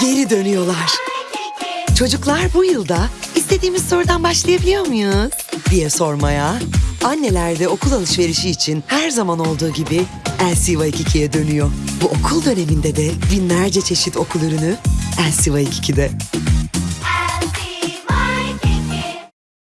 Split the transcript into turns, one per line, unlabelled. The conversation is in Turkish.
Geri dönüyorlar. Çocuklar bu yılda istediğimiz sorudan başlayabiliyor muyuz? diye sormaya, anneler de okul alışverişi için her zaman olduğu gibi Elsiva 22'ye dönüyor. Bu okul döneminde de binlerce çeşit okul ürünü Elsiva 22'de.